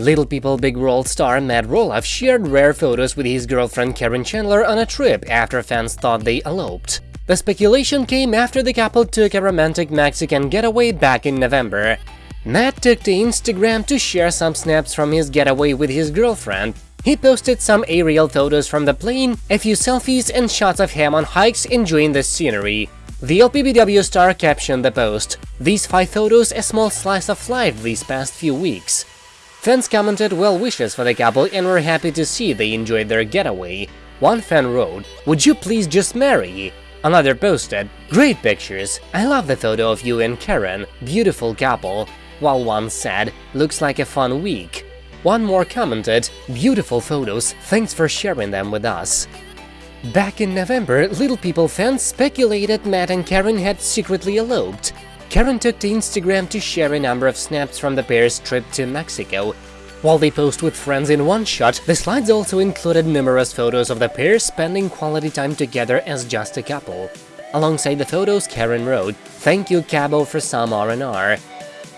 Little People Big World star Matt Roloff shared rare photos with his girlfriend Caryn Chandler on a trip after fans thought they eloped. The speculation came after the couple took a romantic Mexican getaway back in November. Matt took to Instagram to share some snaps from his getaway with his girlfriend. He posted some aerial photos from the plane, a few selfies and shots of him on hikes enjoying the scenery. The LPBW star captioned the post, These five photos a small slice of life these past few weeks. Fans commented well wishes for the couple and were happy to see they enjoyed their getaway. One fan wrote, Would you please just marry? Another posted, Great pictures, I love the photo of you and Caryn, beautiful couple, while one said, Looks like a fun week. One more commented, Beautiful photos, thanks for sharing them with us. Back in November, Little People fans speculated Matt and Caryn had secretly eloped. Caryn took to Instagram to share a number of snaps from the pair's trip to Mexico. While they posed with friends in one shot, the slides also included numerous photos of the pair spending quality time together as just a couple. Alongside the photos, Caryn wrote, Thank you Cabo for some R&R.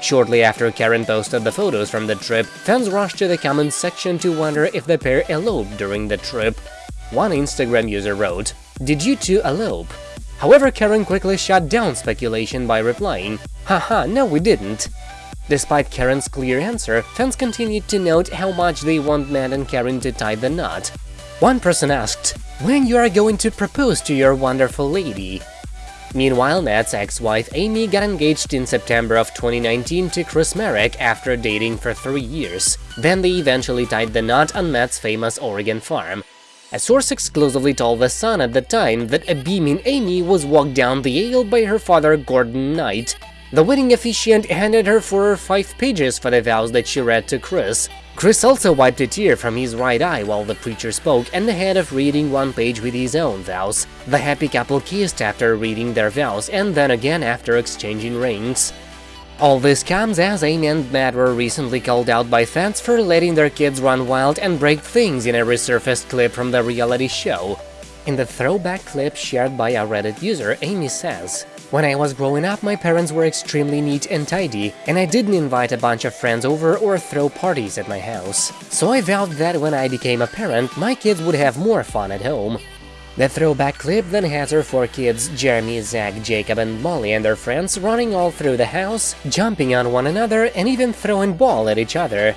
Shortly after Caryn posted the photos from the trip, fans rushed to the comments section to wonder if the pair eloped during the trip. One Instagram user wrote, Did you two elope? However, Caryn quickly shut down speculation by replying, haha, no we didn't. Despite Caryn's clear answer, fans continued to note how much they want Matt and Caryn to tie the knot. One person asked, when you are going to propose to your wonderful lady? Meanwhile, Matt's ex-wife Amy got engaged in September of 2019 to Chris Marek after dating for three years. Then they eventually tied the knot on Matt's famous Oregon farm. A source exclusively told The Sun at the time that a beaming Amy was walked down the aisle by her father Gordon Knight. The wedding officiant handed her four or five pages for the vows that she read to Chris. Chris also wiped a tear from his right eye while the preacher spoke and ahead of reading one page with his own vows. The happy couple kissed after reading their vows and then again after exchanging rings. All this comes as Amy and Matt were recently called out by fans for letting their kids run wild and break things in a resurfaced clip from the reality show. In the throwback clip shared by a Reddit user, Amy says, When I was growing up, my parents were extremely neat and tidy, and I didn't invite a bunch of friends over or throw parties at my house. So I vowed that when I became a parent, my kids would have more fun at home. The throwback clip then has her four kids, Jeremy, Zach, Jacob and Molly and their friends running all through the house, jumping on one another and even throwing ball at each other.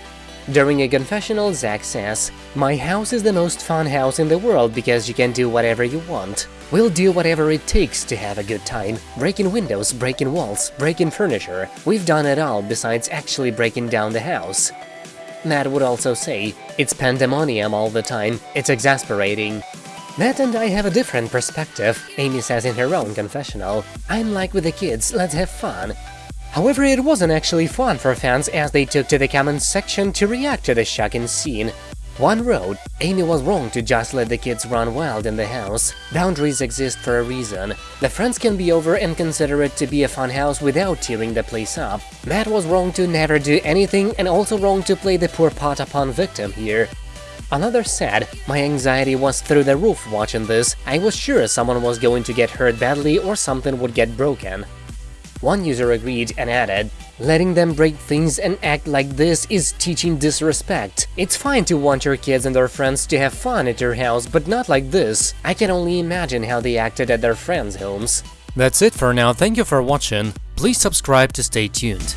During a confessional, Zach says, My house is the most fun house in the world because you can do whatever you want. We'll do whatever it takes to have a good time. Breaking windows, breaking walls, breaking furniture. We've done it all besides actually breaking down the house. Matt would also say, It's pandemonium all the time, it's exasperating. Matt and I have a different perspective, Amy says in her own confessional. I'm like with the kids, let's have fun. However, it wasn't actually fun for fans as they took to the comments section to react to the shocking scene. One wrote, Amy was wrong to just let the kids run wild in the house. Boundaries exist for a reason. The friends can be over and consider it to be a fun house without tearing the place up. Matt was wrong to never do anything and also wrong to play the poor pot upon victim here. Another said, my anxiety was through the roof watching this, I was sure someone was going to get hurt badly or something would get broken. One user agreed and added, letting them break things and act like this is teaching disrespect. It's fine to want your kids and their friends to have fun at your house, but not like this. I can only imagine how they acted at their friends' homes. That's it for now, thank you for watching, please subscribe to stay tuned.